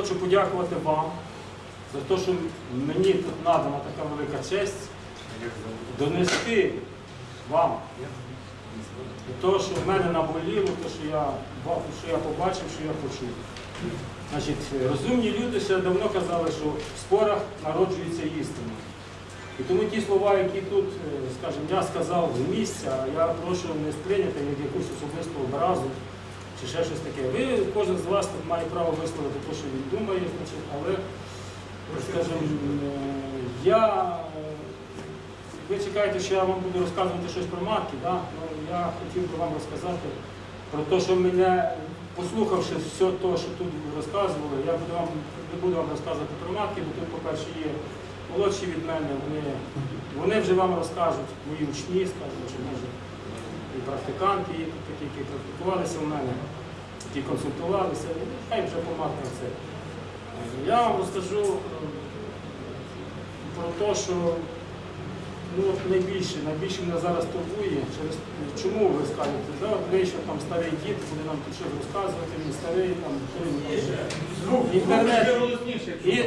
хочу подякувати вам за те, що мені тут надана така велика честь донести вам те, що в мене наболіло, те, що я, що я побачив, що я почув. Значить, розумні люди ще давно казали, що в спорах народжується істина. І тому ті слова, які тут, е, скажімо, я сказав з місця, я прошу не сприйняти як якусь особисту образу чи ще щось таке. Ви, кожен з вас тут має право висловити те, що він думає, значить, але, скажімо, я, ви чекаєте, що я вам буду розказувати щось про матки, да? ну, я хотів би вам розказати про те, що мене, послухавши все те, що тут розказували, я буду вам, не буду вам розказувати про матки, бо тут, по-перше, є молодші від мене, вони, вони вже вам розкажуть, мої учні, скажімо, чи може і практиканти, є тут такі, які практикувалися в мене, які консультувалися, і хай вже по матках це. Я вам розкажу е, про те, що ну, найбільше, найбільше мене зараз турбує, через чому ви скажете, да, ви що там старий дід, буде нам тут щось розказувати, він старий, там. Інтернет. І,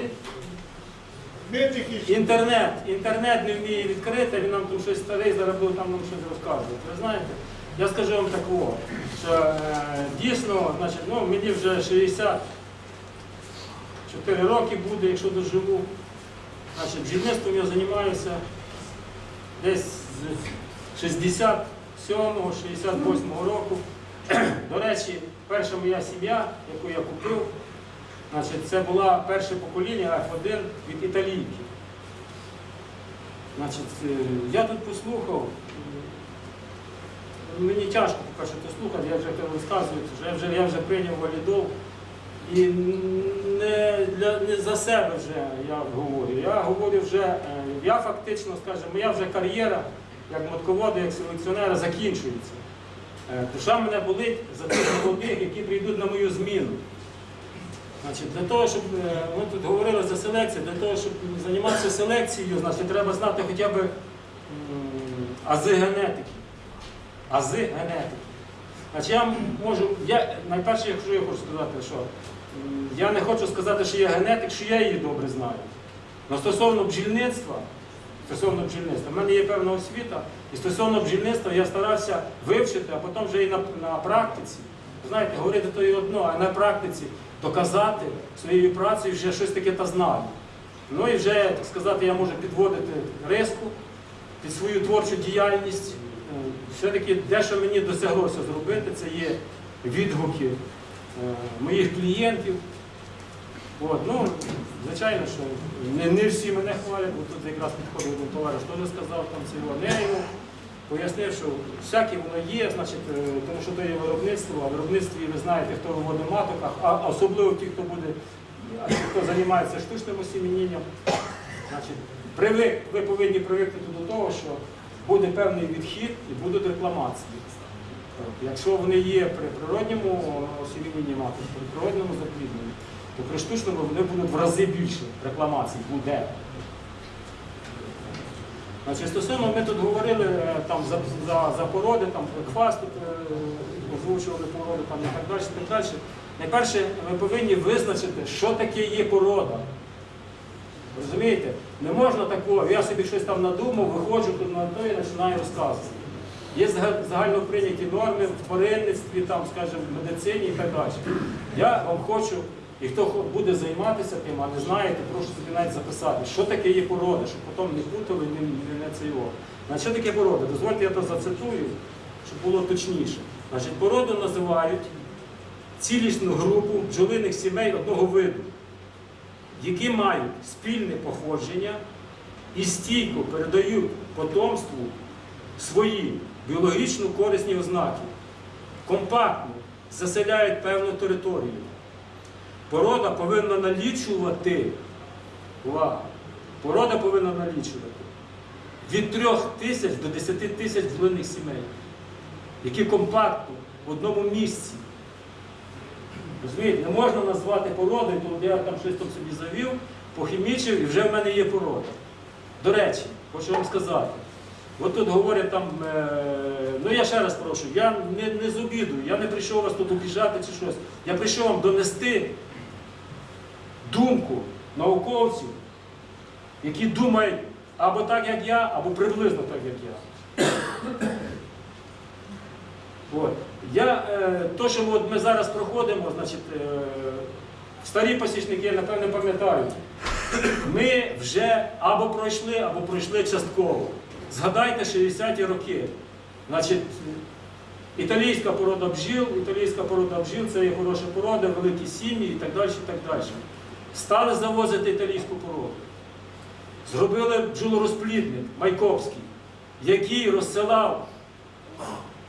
Інтернет, інтернет не вміє відкрити, він нам тут щось старий, буде там нам щось розказувати. Ви знаєте, я скажу вам такого, що е, дійсно, значить, ну, мені вже 64 роки буде, якщо доживу. Значить, бджільництвом я займаюся десь з 67-го, 68-го року. До речі, перша моя сім'я, яку я купив, Значить, це було перше покоління F1 від італійки. Значить, е, я тут послухав, мені тяжко по-перше то слухати, я вже розказую, я вже, я вже прийняв валідол. І не, для, не за себе вже я говорю. Я говорю вже, е, я фактично, скажімо, моя вже кар'єра як мотковода, як селекціонера закінчується. Е, Душа мене болить за тих молодих, які прийдуть на мою зміну. Значить, для того, щоб е, ми тут говорили за селекцію, для того, щоб займатися селекцією, значить, треба знати хоча б ази генетики. Ази генетики. Значить, я можу, я, найперше, якщо я хочу сказати, що я не хочу сказати, що я генетик, що я її добре знаю. Но стосовно бджільництва, стосовно бджільництва, в мене є певна освіта, і стосовно бджільництва я старався вивчити, а потім вже і на, на практиці. Знаєте, говорити то і одно, а на практиці доказати своєю працею, що я щось таке та знаю. Ну і вже, так сказати, я можу підводити риску під свою творчу діяльність. Е, Все-таки дещо мені досяглося зробити, це є відгуки е, моїх клієнтів. От, ну, звичайно, що не, не всі мене хвалять, бо тут якраз підходив один товариш, теж сказав там цього. Я йому пояснив, що всяке воно є, значить, е, тому що то є виробництво, а в виробництві ви знаєте, хто виводить маток, а- особливо ті, хто буде, хто займається штучним осімінням. Значить, ви повинні привикнути до того, що буде певний відхід і будуть рекламації. Якщо вони є при природньому осімінні маток, при природному заплідненні, то при штучному вони будуть в рази більше рекламацій буде. Значить, стосовно ми тут говорили е, там, за, за, за породи, там квас тут е, озвучували породи там, і так далі. Так далі. Найперше, ми повинні визначити, що таке є порода. Розумієте? Не можна такого, я собі щось там надумав, виходжу тут на то і починаю розказувати. Є зага- загально прийняті норми в тваринництві, там, скажімо, в медицині і так далі. Я вам хочу, і хто буде займатися тим, а не знаєте, прошу собі навіть записати, що таке є порода, щоб потім не путали, не, не, не це його. Значить, що таке порода? Дозвольте, я то зацитую, щоб було точніше. Значить, породу називають цілісну групу бджолиних сімей одного виду, які мають спільне походження і стійко передають потомству свої біологічно корисні ознаки, компактно заселяють певну територію. Порода повинна налічувати, увага, порода повинна налічувати від 3 тисяч до 10 тисяч бджолиних сімей, які компактно в одному місці. Розумієте, не можна назвати породою, то я там щось там собі завів, похімічив і вже в мене є порода. До речі, хочу вам сказати, от тут говорять там, е, ну я ще раз прошу, я не, не з обіду, я не прийшов вас тут обіжати чи щось. Я прийшов вам донести науковців, які думають або так, як я, або приблизно так, як я. От. Я, е, то, що от ми зараз проходимо, значить, е, старі посічники, напевне, пам'ятають, ми вже або пройшли, або пройшли частково. Згадайте 60-ті роки. Значить, італійська порода бджіл, італійська порода бджіл це є хороша порода, великі сім'ї і так далі. і так далі. Стали завозити італійську породу. Зробили бджолорозплідник Майкопський, який розсилав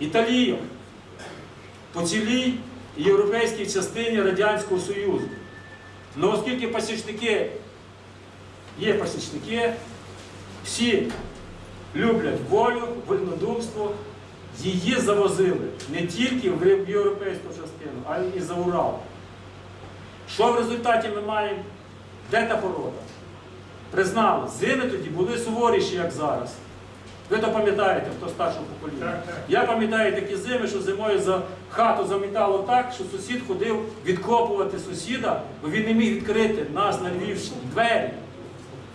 італійок по цілій європейській частині Радянського Союзу. Ну, оскільки пасічники є пасічники, всі люблять волю, вольнодумство, її завозили не тільки в європейську частину, а й за Урал. Що в результаті ми маємо? Де та порода? Признали, зими тоді були суворіші, як зараз. Ви то пам'ятаєте, хто старшого покоління. Так, так. Я пам'ятаю такі зими, що зимою за хату замітало так, що сусід ходив відкопувати сусіда, бо він не міг відкрити нас на Львівщині двері.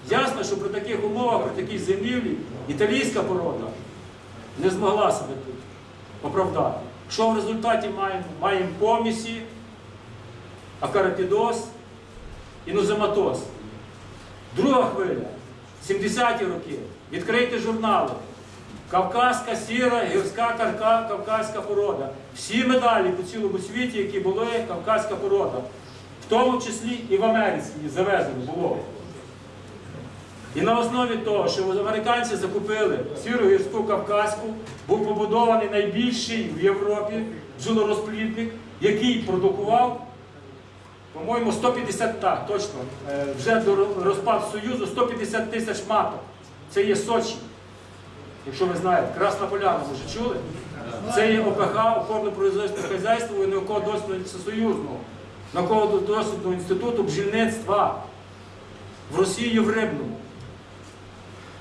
Ясно, що при таких умовах, при такій зимівлі, італійська порода не змогла себе тут оправдати. Що в результаті маємо? Маємо помісі, акарапідоз, інозематоз. Друга хвиля, 70-ті роки. Відкрийте журнали. Кавказька сіра, гірська карка, кавказька порода. Всі медалі по цілому світі, які були, кавказька порода. В тому числі і в Америці завезено було. І на основі того, що американці закупили сіру гірську кавказьку, був побудований найбільший в Європі бджолорозплідник, який продукував, по-моєму, 150, так, точно, е, вже до розпаду Союзу 150 тисяч маток. Це є Сочі. Якщо ви знаєте, Красна Поляна, може чули? Це є ОПХ, опорно производственне хазяйство і науково-дослідного всесоюзного, науково-дослідного інституту бджільництва в Росії в Рибному.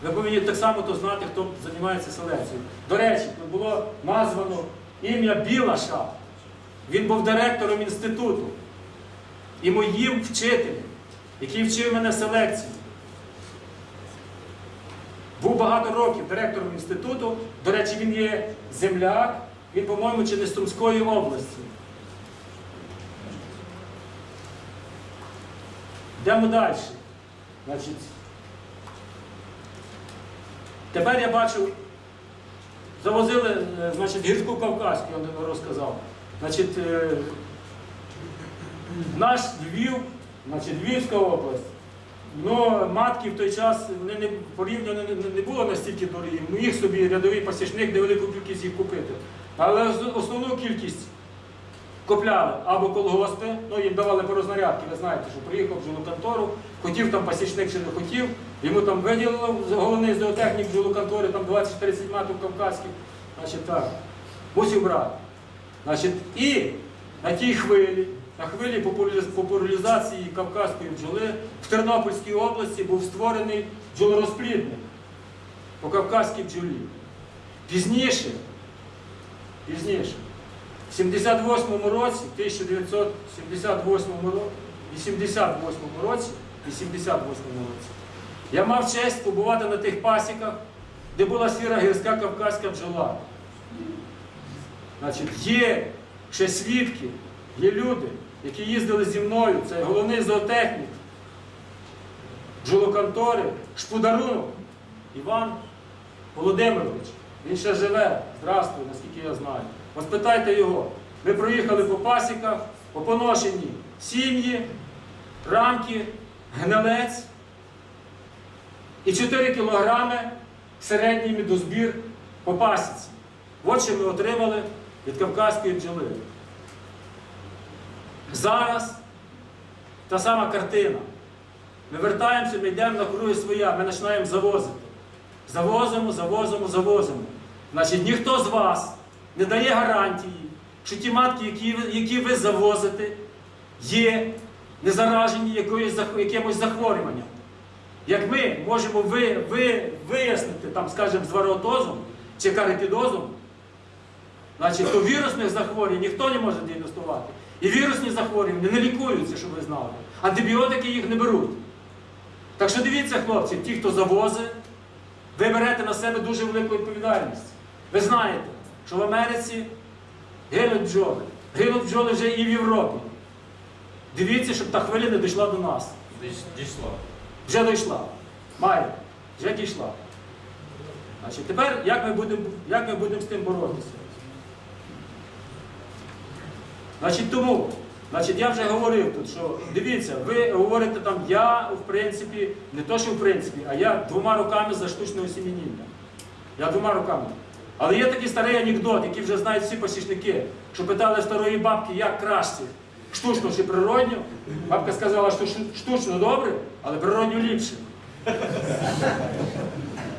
Ви повинні так само то знати, хто займається селекцією. До речі, тут було названо ім'я Білаша. Він був директором інституту і моїм вчителем, який вчив мене селекції. Був багато років директором інституту. До речі, він є земляк, він, по-моєму, чи не з Сумської області. Йдемо далі. Значить, тепер я бачу, завозили е, значить, гірську Кавказьку, я розказав. Значить, е, наш Львів, значить, Львівська область, ну, матки в той час вони не, порівняно не, не було настільки дорогі. Міг собі рядовий пасічник невелику кількість їх купити. Але основну кількість купляли або колгоспи, ну їм давали по рознарядки, ви знаєте, що приїхав в жилоконтору, хотів там пасічник чи не хотів, йому там виділили головний зоотехнік жилоконтори, там 20-30 маток кавказьких, значить так, мусив брати. Значить, і на тій хвилі, на хвилі популяризації кавказької бджоли в Тернопільській області був створений бджолорозплідник по кавказькій бджолі. Пізніше, пізніше, в 78-му році, 1978 році, 88 році, 88 році, я мав честь побувати на тих пасіках, де була сіра гірська кавказька бджола. Значить, є ще свідки, є люди, які їздили зі мною, це головний зоотехнік, бджолоконтори, шпударунок Іван Володимирович. Він ще живе, здравствуй, наскільки я знаю. От спитайте його. Ми проїхали по пасіках, по поношенні сім'ї, рамки, гнилець і 4 кілограми середній медозбір по пасіці. От що ми отримали від кавказької бджоли. Зараз та сама картина. Ми вертаємося, ми йдемо на круги своя, ми починаємо завозити. Завозимо, завозимо, завозимо. Значить, ніхто з вас не дає гарантії, що ті матки, які які ви завозите, є не заражені якимось захворюванням. Як ми можемо ви, ви, вияснити, там, скажімо, з варіотозом чи карипідозом, значить, то вірусних захворювань ніхто не може діагностувати. І вірусні захворювання не лікуються, щоб ви знали. Антибіотики їх не беруть. Так що дивіться, хлопці, ті, хто завозить, ви берете на себе дуже велику відповідальність. Ви знаєте, що в Америці гинуть бджоли. Гинуть бджоли вже і в Європі. Дивіться, щоб та хвиля не дійшла до нас. Дійшло. Вже дійшла. Має. Вже дійшла. Значить, тепер як ми будемо як ми будемо з тим боротися? Значить, тому, значить, я вже говорив тут, що дивіться, ви говорите там, я в принципі, не то, що в принципі, а я двома руками за штучне осімініння. Я двома руками. Але є такий старий анекдот, який вже знають всі посічники, що питали старої бабки, як краще, штучно чи природньо. Бабка сказала, що штучно добре, але природньо ліпше.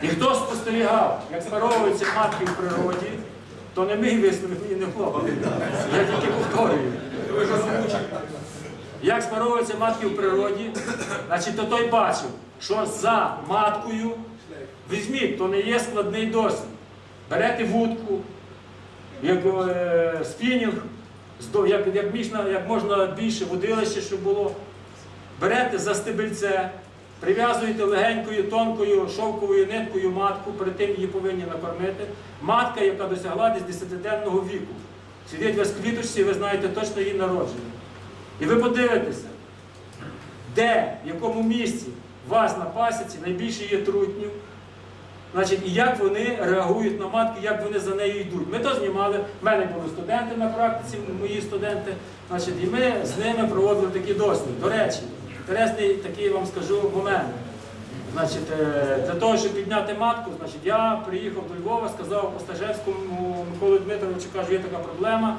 І хто спостерігав, як спаровуються матки в природі, то не мій висновок і не хлопець. Я тільки повторюю. Як спаровуються матки в природі, значить, то той бачив, що за маткою, візьміть, то не є складний досвід. Берете вудку, як е, спінінг, як, як, як можна більше водилище, щоб було. Берете за стебельце, прив'язуєте легенькою, тонкою шовковою ниткою матку, перед тим її повинні накормити. Матка, яка досягла десь 10-денного віку. Сидить вас в квіточці, ви знаєте точно її народження. І ви подивитеся, де, в якому місці вас на пасіці найбільше є трутнів, Значить, і як вони реагують на матки, як вони за нею йдуть. Ми то знімали, в мене були студенти на практиці, мої студенти. Значить, і ми з ними проводили такі досліди. До речі, інтересний такий вам скажу момент. Значить, е, для того, щоб підняти матку, значить, я приїхав до Львова, сказав Остажевському Миколі Дмитровичу, кажу, є така проблема.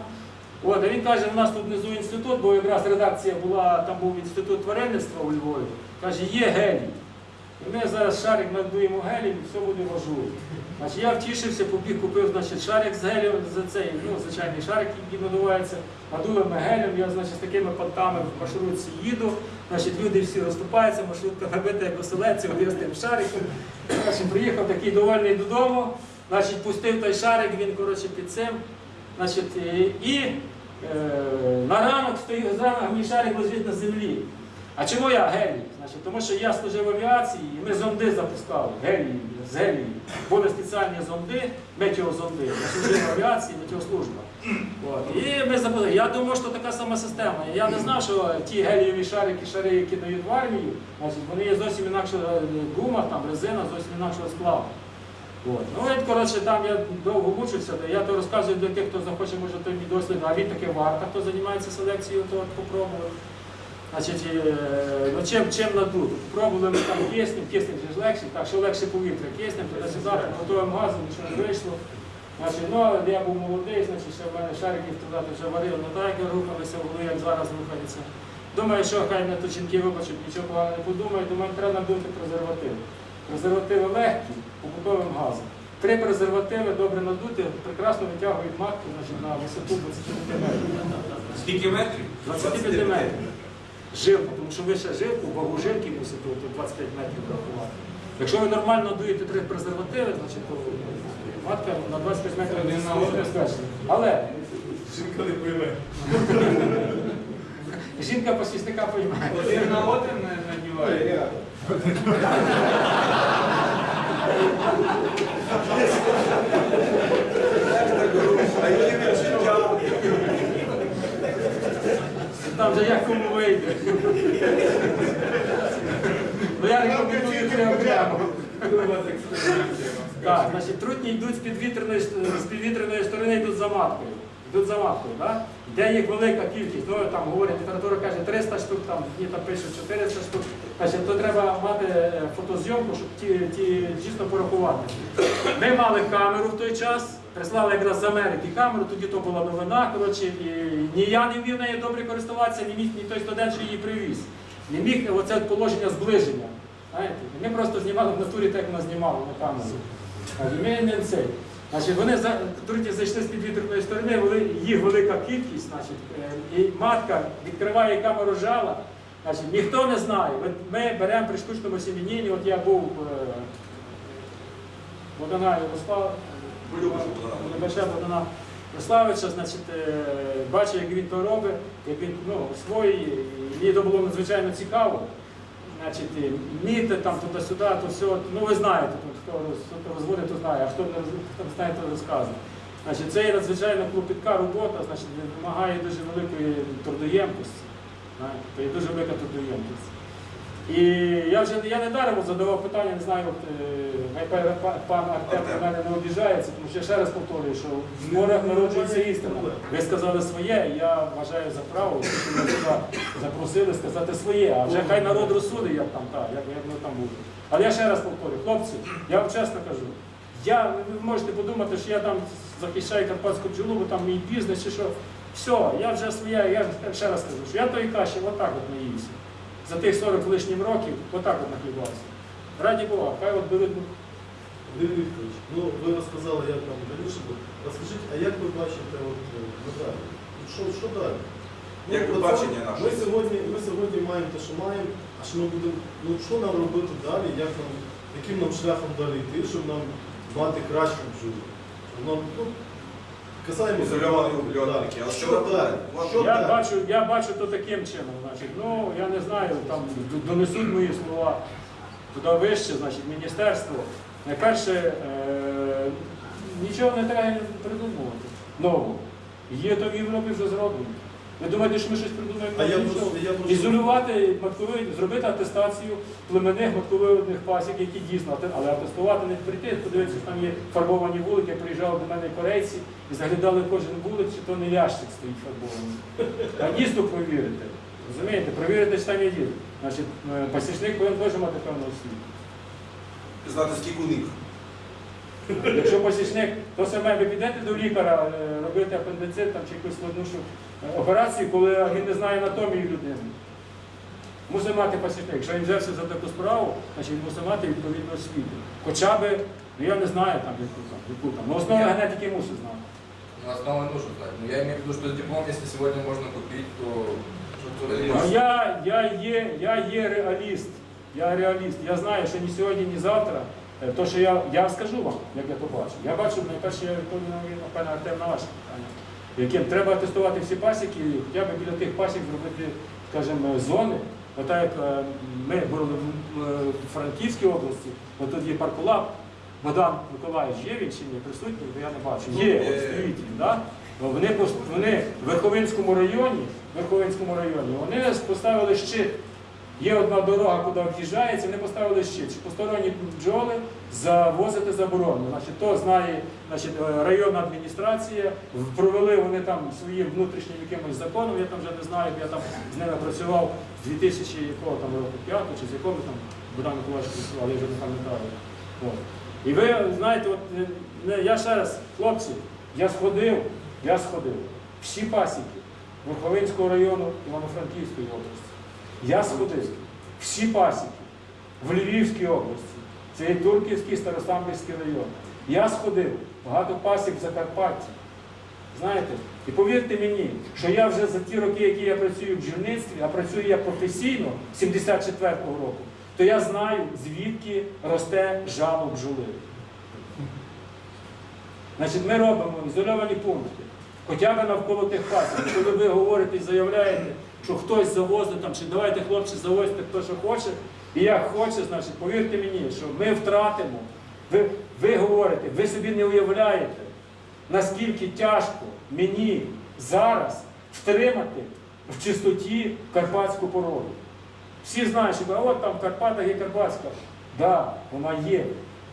От, а він каже, у нас тут внизу інститут, бо якраз редакція була, там був інститут тваринництва у Львові. Каже, є гелій. І ми зараз шарик надуємо гелієм і все буде в ажурі. Значить, я втішився, побіг, купив значить, шарик з гелієм, за цей, ну, звичайний шарик, який надувається, надули ми гелем, я значить, з такими понтами в маршрутці їду, значить, люди всі розступаються, маршрутка набита як оселедці, от я з тим шариком. Значить, приїхав такий довольний додому, значить, пустив той шарик, він коротше, під цим. Значить, і, е, на ранок стоїть, зранку мій шарик лежить на землі. А чому я гелій? Значить, тому що я служив в авіації, і ми зонди запускали, гелій, з гелії. Були спеціальні зонди, метеозонди. Я служив авіації, метеослужба. От. І ми запустили. Я думав, що така сама система. Я не знав, що ті гелієві шарики, шари, які дають в армію, вони є зовсім інакше гума, там, резина, зовсім інакшого складу. От. Ну, от, коротше, там я довго мучився, я то розказую для тих, хто захоче, може, той мій досвід, а він таки варта, хто займається селекцією, то от попробував. Значить, е, ну, чим, чим надуть? Пробували ми там киснем, киснем ж легше, так, що легше повітря, киснем, туди-сюди, готовим газом, нічого не вийшло. Значить, ну, я був молодий, значить, ще в мене шариків туди вже варив, не так, як рухалися в голові, як зараз рухаються. Думаю, що хай на жінки вибачать, нічого поганого не подумають, думаю, треба надути презервативи. Презервативи легкі, побутовим газом. Три презервативи добре надути, прекрасно витягують матку значить, на висоту 25 метрів. Скільки метрів? 25 метрів. Жилку, тому що ви ще жилку, вагу жилки мусите то 25 метрів рахувати. Якщо ви нормально дуєте три презервативи, значить то матка на 25 метрів не не. Але Жінка не пойме. жінка посісника поймає. Один на один не надіває. Там же як кому вийде. Ну я рекомендую це окремо. Так, значить, трутні йдуть з підвітряної, сторони, йдуть за маткою. Йдуть за маткою, да? Де їх велика кількість, ну там говорять, література каже 300 штук, там ні, там пишуть 400 штук. Значить, то треба мати е, фотозйомку, щоб ті, ті дійсно порахувати. Ми мали камеру в той час, прислали якраз з Америки камеру, тоді то була новина, коротше, і ні я не вмів нею добре користуватися, ні міг ні той студент, що її привіз. Не міг оце положення зближення. Знаєте? Ми просто знімали в натурі, так як нас знімали на камеру. Ми не цей. Значить, вони труті зайшли з підвітряної сторони, їх велика кількість, значить, е, і матка відкриває камеру жала. Значить, ніхто не знає. Ми беремо при штучному сім'янінні, от я був е, Богдана Ярослав, Небеше Богдана. Прославича, значить, е, як він то робить, як він ну, свої, і мені то було надзвичайно цікаво. Значить, міти там туди-сюди, то все. Ну ви знаєте, тут хто роз- розводить, то знає, а хто не знає, то розказує. Значить, це є надзвичайно клопітка робота, значить, вимагає дуже великої трудоємкості. То є дуже велика трудоємкість. І я вже я не даром задавав питання, не знаю, от, е, пан- Артем на мене не обіжається, тому що я ще раз повторюю, що в морях народжується істина. Ви сказали своє, я вважаю за право, що ми сюди запросили сказати своє, а вже хай народ розсудить, як там так, як, як ми там буде. Але я ще раз повторюю, хлопці, я вам чесно кажу, я, ви можете подумати, що я там захищаю карпатську бджолу, бо там мій бізнес чи що. Все, я вже своє, я ще раз кажу, що я тої каші отак от наївся. За тих 40 лишнім років отак от нахлібався. Раді Бога, хай от беруть. Юрій Вікторович, ну ви розказали, як там раніше було. Розкажіть, а як ви бачите от, е, надалі? Що, що далі? Ну, Як ви бачення наше? Ми сьогодні, ми сьогодні маємо те, що маємо, а що ми будемо, ну що нам робити далі, як нам, яким нам шляхом далі йти, щоб нам мати кращу? Щоб Нам, ну, касаємо Ізольовані убльотники. А Що що далі? Що Я далі? бачу, я бачу то таким чином. Значить, ну я не знаю, там д- донесуть мої слова туди вище, значить, міністерство. Найперше, е, нічого не треба придумувати. Нового. Є то в Європі вже зроблено. Ви думаєте, що ми щось придумаємо? А я просто, я просто... Ізолювати матковий, зробити атестацію племенних матковидних пасік, які дійсно, ате- але атестувати не прийти, подивитися, що там є фарбовані вулики, приїжджали до мене корейці і заглядали кожен вулик, чи то не лящик стоїть фарбований. А дійсно провірити. Розумієте, провірити, чи там є дід. Значить, е, пасічник повинен теж мати певну освіту. знати, скільки у них. Якщо посічник, то саме ви підете до лікаря е, робити апендицит там, чи якусь складнішу е, операцію, коли він не знає анатомії людини. Мусить мати посічник. Якщо він взявся за таку справу, значить він мусить мати відповідну освіту. Хоча би, ну я не знаю там, яку там. Ну, основи генетики мусить знати. Ну, основы нужно знать. Но я имею в виду, что диплом, если сегодня можно купить, то... А я, я, є, я є реаліст. Я реаліст. Я знаю, що ні сьогодні, ні завтра. Е, То, що я, я скажу вам, як я то бачу. Я бачу, найперше, я відповідаю, напевно, Артем на ваше питання. Яким треба тестувати всі пасіки, і хоча б біля тих пасік зробити, скажімо, зони. Ота як е, ми були в Франківській області, от тут є паркулаб, Богдан Миколаївич є він чи ні присутній, бо я не бачу. Є, от стоїть він, да? Вони, вони в Верховинському районі, в Верховинському районі, вони поставили щит. Є одна дорога, куди в'їжджається, вони поставили щит. що Посторонні бджоли завозити заборонено. Значить, то знає значить, е, районна адміністрація, провели вони там своїм внутрішнім якимось законом, я там вже не знаю, я там з ними працював з 2000 якого там року, 5 чи з якого там Богдан Миколаївич працював, я вже не пам'ятаю. І ви знаєте, от, е, я ще раз, хлопці, я сходив, я сходив. Всі пасіки Верховинського району Івано-Франківської області. Я сходив. Всі пасіки в Львівській області. Це є Турківський Старосамбірський район. Я сходив, багато пасік в Закарпатті. Знаєте, і повірте мені, що я вже за ті роки, які я працюю в бджільництві, а працюю я професійно 74-го року, то я знаю, звідки росте жало бджоли. Значить, ми робимо ізольовані пункти, хоча б навколо тих пасік. Коли ви говорите і заявляєте, що хтось завозить там, чи давайте хлопці завозьте, хто що хоче, і як хоче, значить, повірте мені, що ми втратимо. Ви, ви говорите, ви собі не уявляєте, наскільки тяжко мені зараз втримати в чистоті карпатську породу. Всі знають, що от там в Карпатах є Карпатська. Так, да, вона є.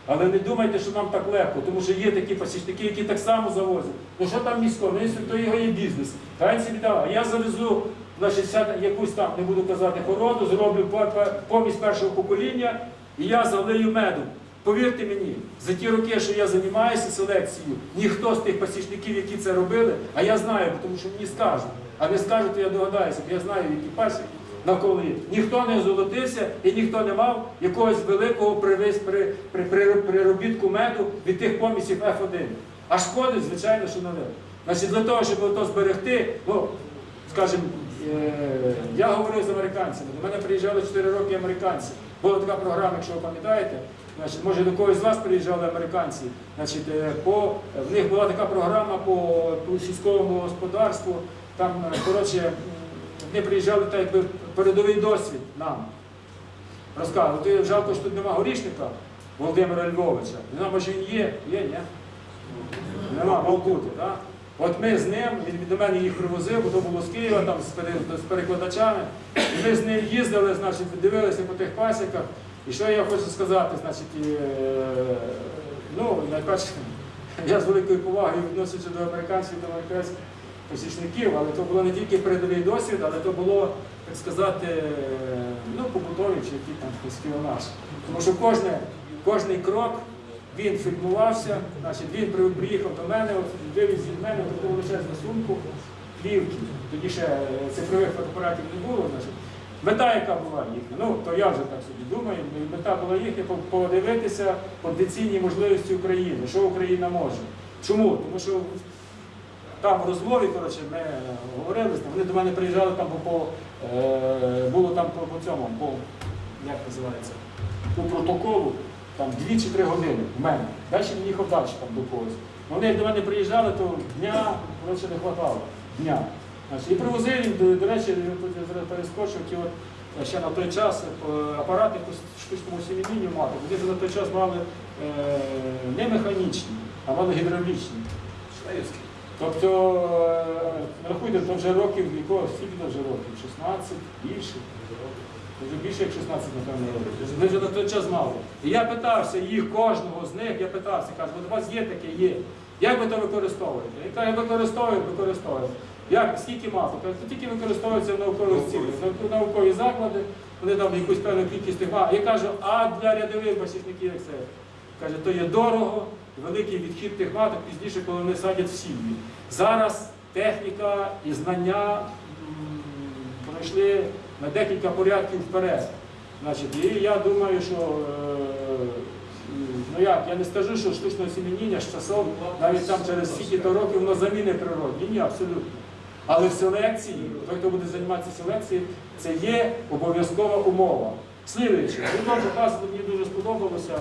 Але не думайте, що нам так легко, тому що є такі пасічники, які так само завозять. Ну що там місько? Ну, якщо то його є бізнес. Хай собі дав. А я завезу значить, ся- якусь там, не буду казати, породу, зроблю по- по- помість першого покоління, і я залию медом. Повірте мені, за ті роки, що я займаюся селекцією, ніхто з тих пасічників, які це робили, а я знаю, тому що мені скажуть. А не скажуть, то я догадаюся, бо я знаю, які пасіки навколо є. Ніхто не золотився і ніхто не мав якогось великого привис, при, при, при, приробітку меду від тих помісів F1. А шкодить, звичайно, що ви. Значить, для того, щоб то зберегти, ну, скажімо, я говорив з американцями. До мене приїжджали 4 роки американці. Була така програма, якщо ви пам'ятаєте, може до когось з вас приїжджали американці. Значить, е, по, в них була така програма по, по сільському господарству. Там, е, коротше, вони приїжджали так, якби передовий досвід нам. Розказували, жалко, що тут нема горішника Володимира Львовича. Не може він є, є, ні? Нема, бути, так? От ми з ним, він до мене їх привозив, бо то було з Києва, там з, перекладачами. І ми з ним їздили, значить, дивилися по тих пасіках. І що я хочу сказати, значить, е, ну, найперше, я з великою повагою відносився до американців, до американських посічників, але то було не тільки передовий досвід, але то було, так сказати, ну, побутовий чи який там спіонаж. Тому що кожне, кожний крок він фільмувався, значить, він приїхав до мене, вивіз від мене таку величезну сумку плівки. Тоді ще е, цифрових фотоапаратів не було. Значить. Мета, яка була їхня, ну то я вже так собі думаю, мета була їхня подивитися потенційні можливості України, що Україна може. Чому? Тому що там в розмові, коротше, ми говорили, вони до мене приїжджали там по, по е, було там по, по цьому, по як називається, по протоколу, там дві чи три години в мене. Далі він їхав далі там до когось. Вони як до мене приїжджали, то дня коротше, не вистачало. Дня. Значить, і привозив він, до, до речі, перескочив, ті от, е, ще на той час е, апарати по штучному сім'їнню мати. Вони вже на той час мали е, не механічні, а мали гідравлічні. Тобто, е, рахуйте, то вже років, якого, скільки вже років? 16, більше. Вже більше як 16, напевно, років. Ми вже на той час мали. І я питався їх, кожного з них, я питався, кажу, от у вас є таке, є. Як ви то використовуєте? І каже, використовують, використовують. Як, скільки мало? Каже, то тільки використовується в наукових цілях. Наукові заклади, вони там якусь певну кількість тих мали. Я кажу, а для рядових басівників як це? Каже, то є дорого, великий відхід тих маток пізніше, коли вони садять в сім'ї. Зараз техніка і знання пройшли на декілька порядків вперед. Значить, і я думаю, що е, ну як, я не скажу, що штучне осіміння з часом, навіть там через стільки-то років воно заміни природі. Ні, абсолютно. Але в селекції, той, хто буде займатися селекцією, це є обов'язкова умова. Слідуючи, вам показували, мені дуже сподобалося,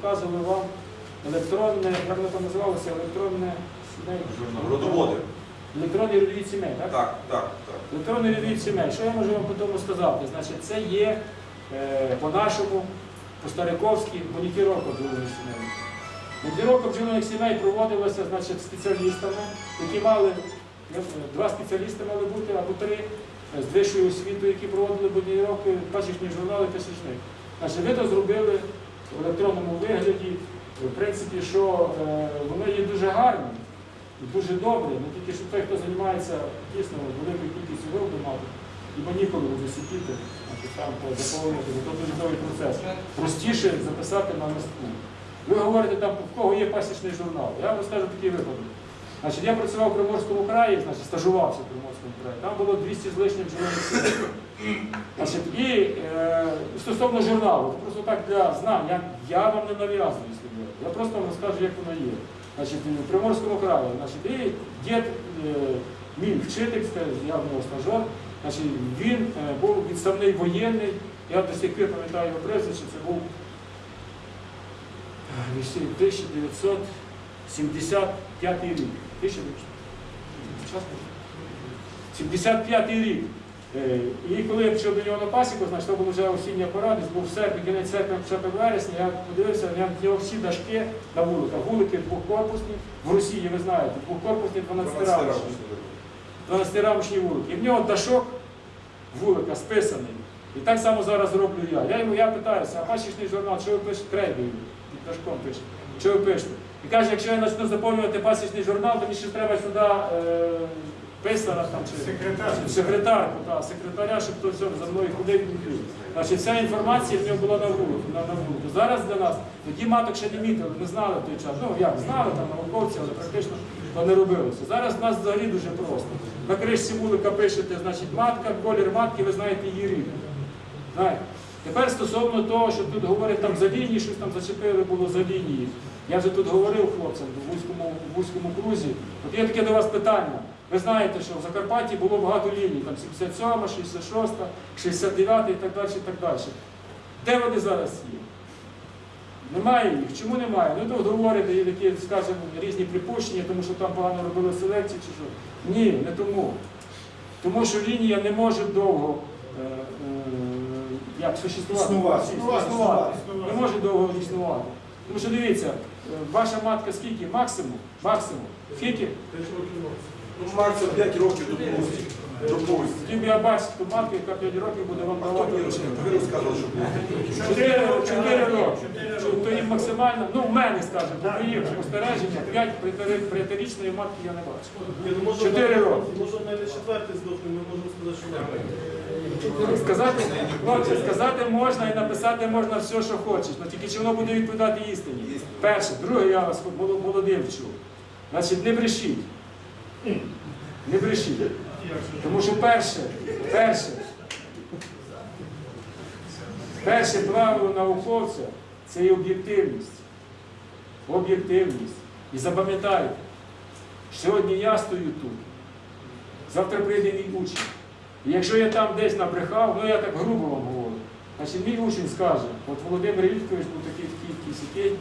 показували вам електронне, як воно там називалося, електронне. Родоводи. Електронний родовід сімей, так? Так, так, так. Електронний відвід сімей. Що я можу вам по тому сказати? Значить, це є е, по-нашому, по-стариковськи моніторовка бджолиних сімей. Моніторовка бджолиних сімей проводилася значить, спеціалістами, які мали, е, два спеціалісти мали бути або три е, з вищою освітою, які проводили моніторовки, пасічні журнали пасічних. Значить, ви то зробили в електронному вигляді, в принципі, що е, воно є дуже гарне. І дуже добре, ну тільки що той, хто займається дійсно великою кількістю вироду мати, і ніколи значить, там по- заповнювати, бо це дуже довгий процес. Простіше записати на листку. Ви говорите, там, в кого є пасічний журнал. Я вам розкажу такий випадок. Значить, я працював в Приморському краї, значить, стажувався в Приморському краї. Там було 200 з лишнім бджолиних. Значить, і е, стосовно журналу, просто так для знань, я, я вам не нав'язую. Я просто вам розкажу, як воно є. Значить, в Приморському краї, значить, і дід, е, мій вчитель, я в нього стажер, значить, він е, був відставний воєнний, я до сих пір пам'ятаю його прізвище, це був е, 1975 рік. 75 рік. Е, І коли я пішов до нього на пасіку, значить, то був вже осіння пора, десь був серпень, кінець серпня, початок вересня, я подивився, в нього всі дашки на вуликах. Вулики двохкорпусні, в Росії, ви знаєте, двохкорпусні 12 рамочні. 12-рамочні вулики. І в нього дашок вулика списаний. І так само зараз роблю я. Я йому я питаюся, а пасічний журнал, що ви пишете? Крейдою, під дашком пише. Що ви пишете? І каже, якщо я почну заповнювати пасічний журнал, то мені ще треба сюди е, писара там чи Секретар. секретарку, та, секретаря, щоб то все за мною ходив і ходив. Значить, вся інформація в нього була на вулику. На, на вулику. Зараз для нас, тоді маток ще не мітили, не знали в той час. Ну як, знали там науковці, але практично то не робилося. Зараз в нас взагалі дуже просто. На кришці вулика пишете, значить, матка, колір матки, ви знаєте її рік. Знаєте. Тепер стосовно того, що тут говорять там за лінії, щось там зачепили було за лінії. Я вже тут говорив хлопцям в вузькому, в вузькому крузі. От є таке до вас питання. Ви знаєте, що в Закарпатті було багато ліній, там 77, 66, 69 і так далі. і так далі. Де вони зараз є? Немає їх. Чому немає? Ну то говорите, є такі, скажімо, різні припущення, тому що там погано робили селекцію чи що. Ні, не тому. Тому що лінія не може довго е, е, як существувати. Існувати. Існувати. Існувати. Не може довго існувати. Тому що дивіться, е, ваша матка скільки? Максимум? Максимум. Скільки? 5 років носить. Ну, максимум 5 років допустим. Допустим. Би я бачити ту матку, яка 5 років буде вам А хто давати мені розказав? Ви розказували, що було. Чотири чотири роки. Чотири То їм максимально, ну в мене, скажімо, по моїх спостереження, 5 п'ятирічної матки я не бачу. Ні, ну, може, роки. Може навіть четвертий здохне, ми можемо сказати, що не. Сказати, хлопці, сказати можна і написати можна все, що хочеш, але тільки чи воно буде відповідати істині. Перше, друге, я вас молодим вчу. Значить, не брешіть. Не брешіть. Тому що перше, перше, перше правило науковця це є об'єктивність. Об'єктивність. І запам'ятайте, сьогодні я стою тут, завтра прийде мій учень. І якщо я там десь набрехав, ну я так грубо вам говорю, значить мій учень скаже, от Володимир Віткович був такий такий такий сякий,